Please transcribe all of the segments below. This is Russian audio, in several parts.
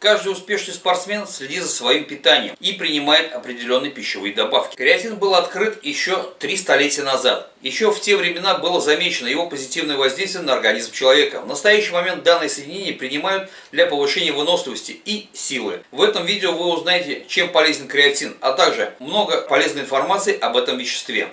Каждый успешный спортсмен следит за своим питанием и принимает определенные пищевые добавки. Креатин был открыт еще три столетия назад. Еще в те времена было замечено его позитивное воздействие на организм человека. В настоящий момент данное соединение принимают для повышения выносливости и силы. В этом видео вы узнаете, чем полезен креатин, а также много полезной информации об этом веществе.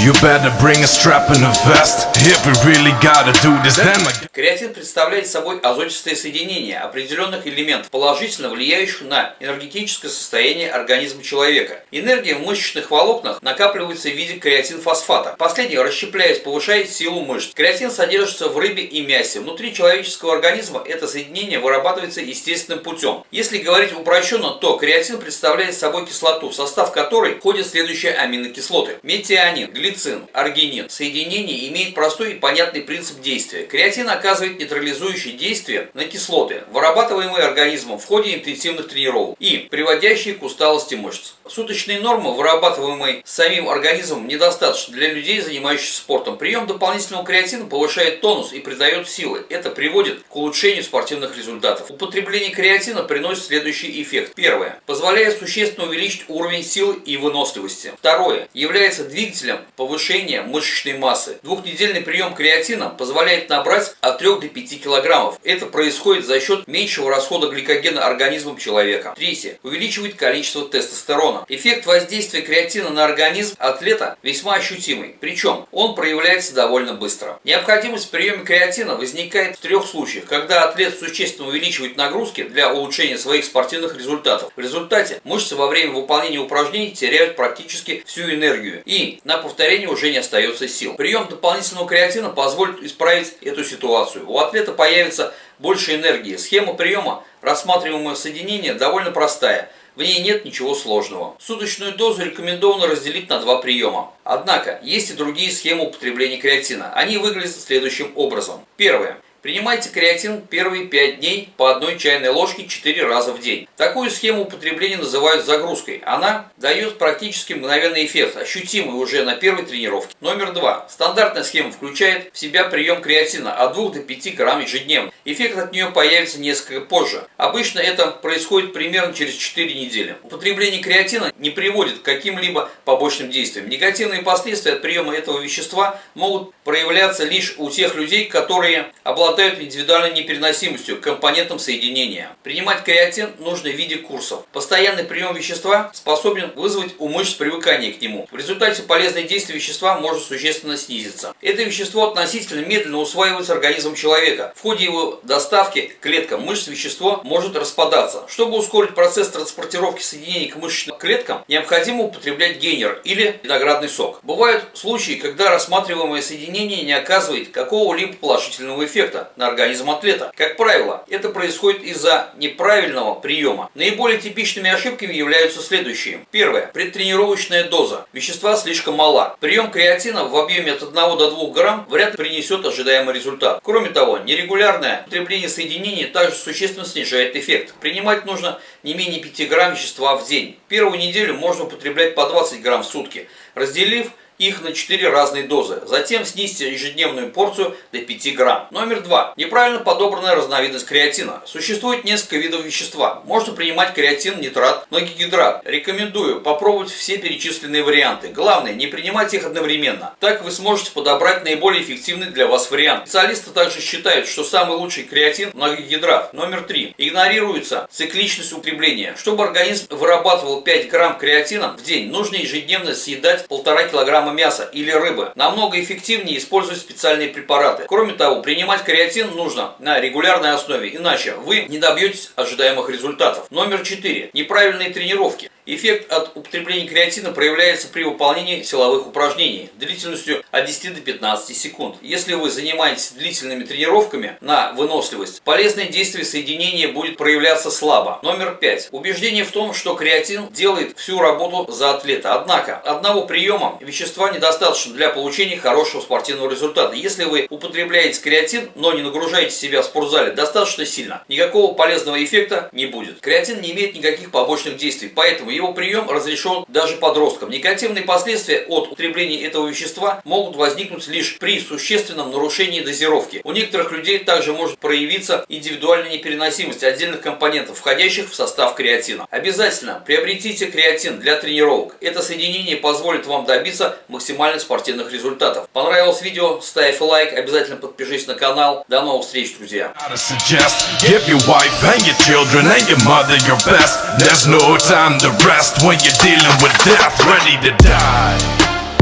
You better bring a strap and a vest If we really gotta do this then Креатин представляет собой азотистое соединение определенных элементов, положительно влияющих на энергетическое состояние организма человека. Энергия в мышечных волокнах накапливается в виде креатинфосфата. Последний, расщепляясь, повышает силу мышц. Креатин содержится в рыбе и мясе. Внутри человеческого организма это соединение вырабатывается естественным путем. Если говорить упрощенно, то креатин представляет собой кислоту, в состав которой входят следующие аминокислоты. Метионин, глицин, аргинин. Соединение имеет простой и понятный принцип действия. Креатин оказывает нейтрализующее действие на кислоты, вырабатываемые организмом в ходе интенсивных тренировок и приводящие к усталости мышц. Суточные нормы, вырабатываемые самим организмом, недостаточно для людей, занимающихся спортом. Прием дополнительного креатина повышает тонус и придает силы. Это приводит к улучшению спортивных результатов. Употребление креатина приносит следующий эффект. Первое. Позволяет существенно увеличить уровень силы и выносливости. Второе. Является двигателем повышения мышечной массы. Двухнедельный прием креатина позволяет набрать от 3 до 5 килограммов. Это происходит за счет меньшего расхода гликогена организмом человека. Третье. Увеличивает количество тестостерона. Эффект воздействия креатина на организм атлета весьма ощутимый. Причем он проявляется довольно быстро. Необходимость в приеме креатина возникает в трех случаях. Когда атлет существенно увеличивает нагрузки для улучшения своих спортивных результатов. В результате мышцы во время выполнения упражнений теряют практически всю энергию. И на повторение уже не остается сил. Прием дополнительного креатина позволит исправить эту ситуацию. У атлета появится больше энергии. Схема приема рассматриваемого соединения довольно простая. В ней нет ничего сложного. Суточную дозу рекомендовано разделить на два приема. Однако, есть и другие схемы употребления креатина. Они выглядят следующим образом. Первое. Принимайте креатин первые 5 дней по одной чайной ложке 4 раза в день. Такую схему употребления называют загрузкой. Она дает практически мгновенный эффект, ощутимый уже на первой тренировке. Номер 2. Стандартная схема включает в себя прием креатина от 2 до 5 грамм ежедневно. Эффект от нее появится несколько позже. Обычно это происходит примерно через 4 недели. Употребление креатина не приводит к каким-либо побочным действиям. Негативные последствия от приема этого вещества могут проявляться лишь у тех людей, которые обладают обладают индивидуальной непереносимостью к компонентам соединения. Принимать креатин нужно в виде курсов. Постоянный прием вещества способен вызвать у мышц привыкание к нему. В результате полезное действие вещества может существенно снизиться. Это вещество относительно медленно усваивается организмом человека. В ходе его доставки к клеткам мышц вещество может распадаться. Чтобы ускорить процесс транспортировки соединений к мышечным клеткам, необходимо употреблять гейнер или виноградный сок. Бывают случаи, когда рассматриваемое соединение не оказывает какого-либо положительного эффекта на организм атлета. Как правило, это происходит из-за неправильного приема. Наиболее типичными ошибками являются следующие. Первое. Предтренировочная доза. Вещества слишком мала. Прием креатина в объеме от 1 до 2 грамм вряд ли принесет ожидаемый результат. Кроме того, нерегулярное употребление соединений также существенно снижает эффект. Принимать нужно не менее 5 грамм вещества в день. Первую неделю можно употреблять по 20 грамм в сутки, разделив их на 4 разные дозы. Затем снизьте ежедневную порцию до 5 грамм. Номер 2. Неправильно подобранная разновидность креатина. Существует несколько видов вещества. Можно принимать креатин, нитрат, многогидрат. Рекомендую попробовать все перечисленные варианты. Главное, не принимать их одновременно. Так вы сможете подобрать наиболее эффективный для вас вариант. Специалисты также считают, что самый лучший креатин – многогидрат. Номер 3. Игнорируется цикличность употребления. Чтобы организм вырабатывал 5 грамм креатина в день, нужно ежедневно съедать 1,5 килограмма мяса или рыбы. Намного эффективнее использовать специальные препараты. Кроме того, принимать креатин нужно на регулярной основе, иначе вы не добьетесь ожидаемых результатов. Номер 4. Неправильные тренировки. Эффект от употребления креатина проявляется при выполнении силовых упражнений длительностью от 10 до 15 секунд. Если вы занимаетесь длительными тренировками на выносливость, полезное действие соединения будет проявляться слабо. Номер 5. Убеждение в том, что креатин делает всю работу за атлета. Однако, одного приема вещества недостаточно для получения хорошего спортивного результата. Если вы употребляете креатин, но не нагружаете себя в спортзале достаточно сильно, никакого полезного эффекта не будет. Креатин не имеет никаких побочных действий, поэтому Его прием разрешен даже подросткам. Негативные последствия от употребления этого вещества могут возникнуть лишь при существенном нарушении дозировки. У некоторых людей также может проявиться индивидуальная непереносимость отдельных компонентов, входящих в состав креатина. Обязательно приобретите креатин для тренировок. Это соединение позволит вам добиться максимальных спортивных результатов. Понравилось видео? Ставь лайк, обязательно подпишись на канал. До новых встреч, друзья!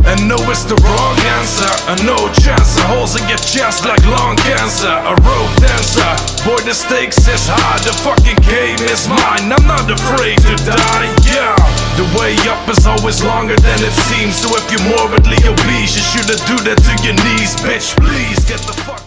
And no, it's the wrong answer. A no chance. A holes in your chest like lung cancer. A rope dancer. Boy, the stakes is high. The fucking game is mine. I'm not afraid to die. Yeah. The way up is always longer than it seems. So if you're morbidly obese, you shouldn't do that to your knees, bitch. Please get the fuck.